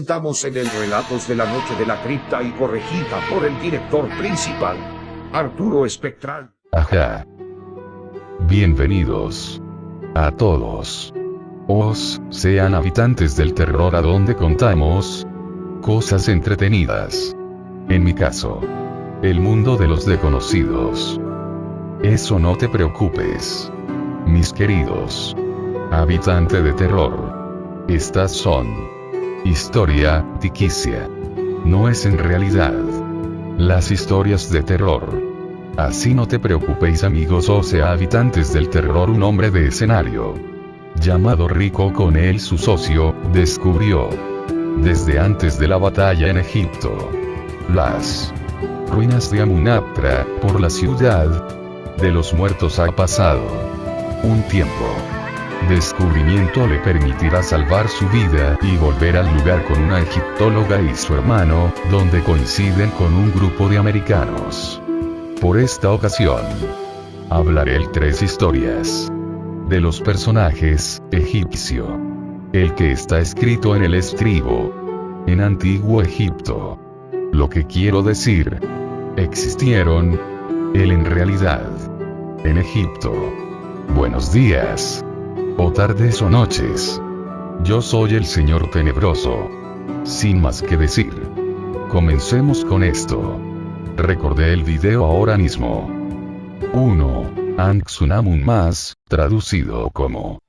of. Estamos en el Relatos de la Noche de la Cripta y corregida por el director principal, Arturo Espectral. Ajá. Bienvenidos. A todos. Os, sean habitantes del terror a donde contamos cosas entretenidas. En mi caso, el mundo de los desconocidos. Eso no te preocupes. Mis queridos. Habitante de terror. Estas son. Historia, tiquicia. No es en realidad. Las historias de terror. Así no te preocupéis amigos o sea habitantes del terror un hombre de escenario. Llamado Rico con él su socio, descubrió. Desde antes de la batalla en Egipto. Las ruinas de Amunaptra, por la ciudad de los muertos ha pasado un tiempo. Descubrimiento le permitirá salvar su vida y volver al lugar con una egiptóloga y su hermano, donde coinciden con un grupo de americanos. Por esta ocasión, hablaré el tres historias de los personajes egipcio. El que está escrito en el estribo. En antiguo Egipto. Lo que quiero decir. Existieron. Él en realidad. En Egipto. Buenos días. O tardes o noches. Yo soy el Señor Tenebroso. Sin más que decir. Comencemos con esto. Recordé el video ahora mismo. 1. Anxunamun más, traducido como.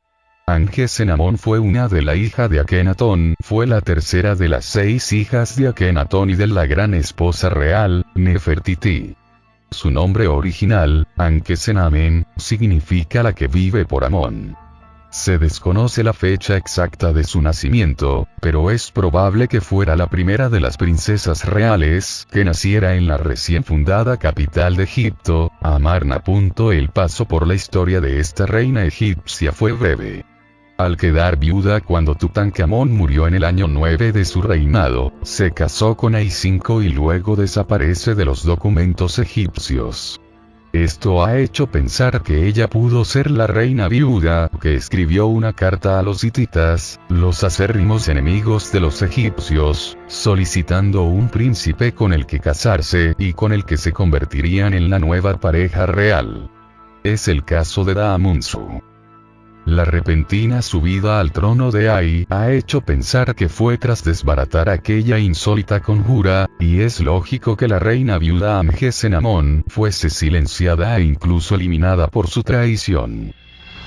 Angesenamón fue una de la hija de Akenatón, fue la tercera de las seis hijas de Akenatón y de la gran esposa real, Nefertiti. Su nombre original, Ankesenamen, significa la que vive por Amón. Se desconoce la fecha exacta de su nacimiento, pero es probable que fuera la primera de las princesas reales que naciera en la recién fundada capital de Egipto, Amarna. El paso por la historia de esta reina egipcia fue breve. Al quedar viuda cuando Tutankamón murió en el año 9 de su reinado, se casó con Ai-5 y luego desaparece de los documentos egipcios. Esto ha hecho pensar que ella pudo ser la reina viuda, que escribió una carta a los hititas, los acérrimos enemigos de los egipcios, solicitando un príncipe con el que casarse y con el que se convertirían en la nueva pareja real. Es el caso de Daamunsu. La repentina subida al trono de Ai ha hecho pensar que fue tras desbaratar aquella insólita conjura, y es lógico que la reina viuda Amgesenamón fuese silenciada e incluso eliminada por su traición.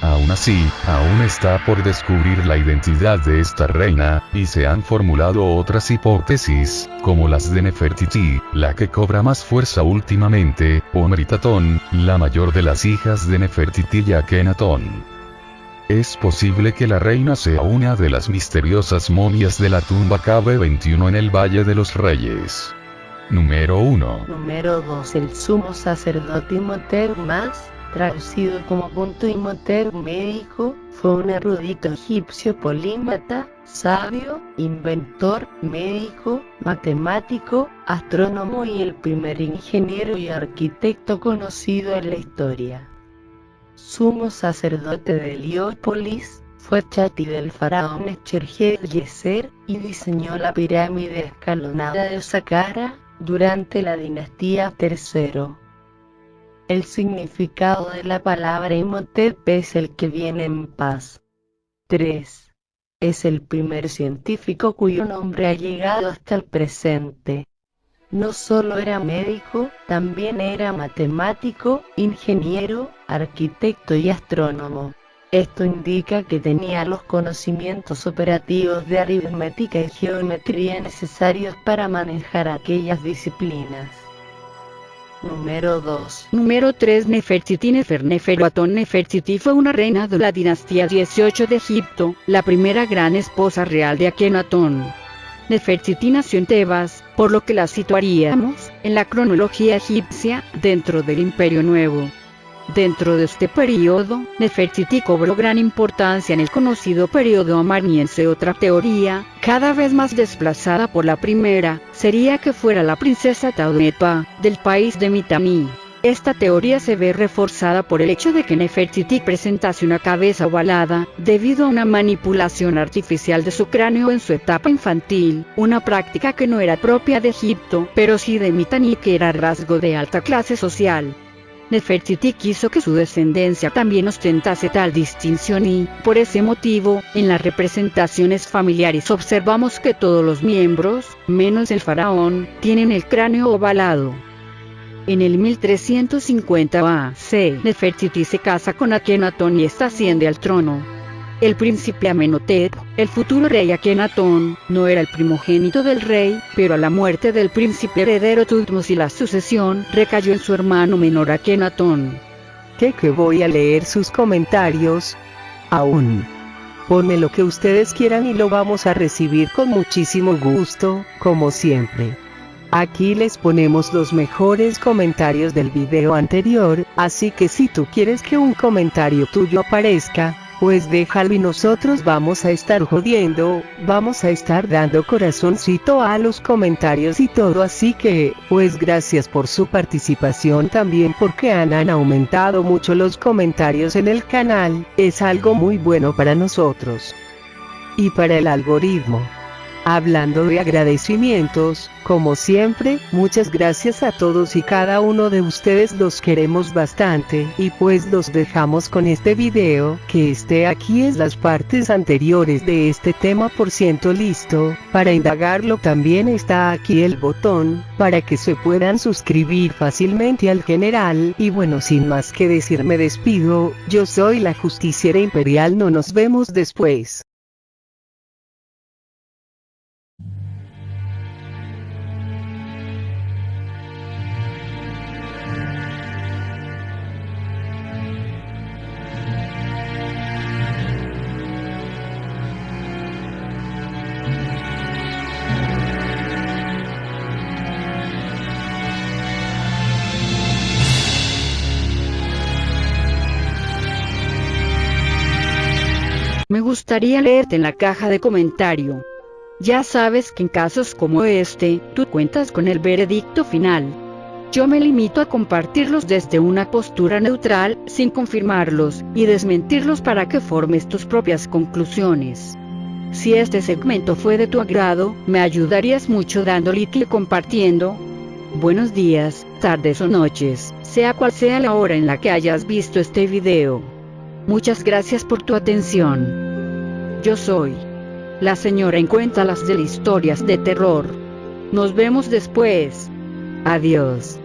Aún así, aún está por descubrir la identidad de esta reina, y se han formulado otras hipótesis, como las de Nefertiti, la que cobra más fuerza últimamente, o Meritatón, la mayor de las hijas de Nefertiti y Akenatón. Es posible que la reina sea una de las misteriosas momias de la tumba KB21 en el Valle de los Reyes. Número 1. Número 2. El sumo sacerdote Imhotep más, traducido como punto Imhotep médico, fue un erudito egipcio polímata, sabio, inventor, médico, matemático, astrónomo y el primer ingeniero y arquitecto conocido en la historia sumo sacerdote de Heliópolis, fue chati del faraón Yeser y diseñó la pirámide escalonada de Saqqara durante la dinastía III. El significado de la palabra Imhotep es el que viene en paz. 3. Es el primer científico cuyo nombre ha llegado hasta el presente. No solo era médico, también era matemático, ingeniero, arquitecto y astrónomo. Esto indica que tenía los conocimientos operativos de aritmética y geometría necesarios para manejar aquellas disciplinas. Número 2. Número 3 Nefertiti Nefer Neferuatón Nefertiti fue una reina de la dinastía 18 de Egipto, la primera gran esposa real de Akenatón. Nefertiti nació en Tebas, por lo que la situaríamos, en la cronología egipcia, dentro del Imperio Nuevo. Dentro de este periodo, Nefertiti cobró gran importancia en el conocido periodo amarniense. Otra teoría, cada vez más desplazada por la primera, sería que fuera la princesa Taunepa, del país de Mitanni. Esta teoría se ve reforzada por el hecho de que Nefertiti presentase una cabeza ovalada, debido a una manipulación artificial de su cráneo en su etapa infantil, una práctica que no era propia de Egipto, pero sí de Mitanni que era rasgo de alta clase social. Nefertiti quiso que su descendencia también ostentase tal distinción y, por ese motivo, en las representaciones familiares observamos que todos los miembros, menos el faraón, tienen el cráneo ovalado. En el 1350 A.C. Nefertiti se casa con Akenatón y está asciende al trono. El príncipe Amenhotep, el futuro rey Akenatón, no era el primogénito del rey, pero a la muerte del príncipe heredero Tutmos y la sucesión recayó en su hermano menor Akenatón. ¿Qué que voy a leer sus comentarios? Aún. Ponme lo que ustedes quieran y lo vamos a recibir con muchísimo gusto, como siempre. Aquí les ponemos los mejores comentarios del video anterior, así que si tú quieres que un comentario tuyo aparezca, pues déjalo y nosotros vamos a estar jodiendo, vamos a estar dando corazoncito a los comentarios y todo así que, pues gracias por su participación también porque han, han aumentado mucho los comentarios en el canal, es algo muy bueno para nosotros. Y para el algoritmo. Hablando de agradecimientos, como siempre, muchas gracias a todos y cada uno de ustedes los queremos bastante, y pues los dejamos con este video, que esté aquí es las partes anteriores de este tema por ciento listo, para indagarlo también está aquí el botón, para que se puedan suscribir fácilmente al general, y bueno sin más que decir me despido, yo soy la justiciera imperial no nos vemos después. Me gustaría leerte en la caja de comentario. Ya sabes que en casos como este, tú cuentas con el veredicto final. Yo me limito a compartirlos desde una postura neutral, sin confirmarlos, y desmentirlos para que formes tus propias conclusiones. Si este segmento fue de tu agrado, me ayudarías mucho dando like y compartiendo. Buenos días, tardes o noches, sea cual sea la hora en la que hayas visto este video. Muchas gracias por tu atención. Yo soy la señora en cuéntalas de historias de terror. Nos vemos después. Adiós.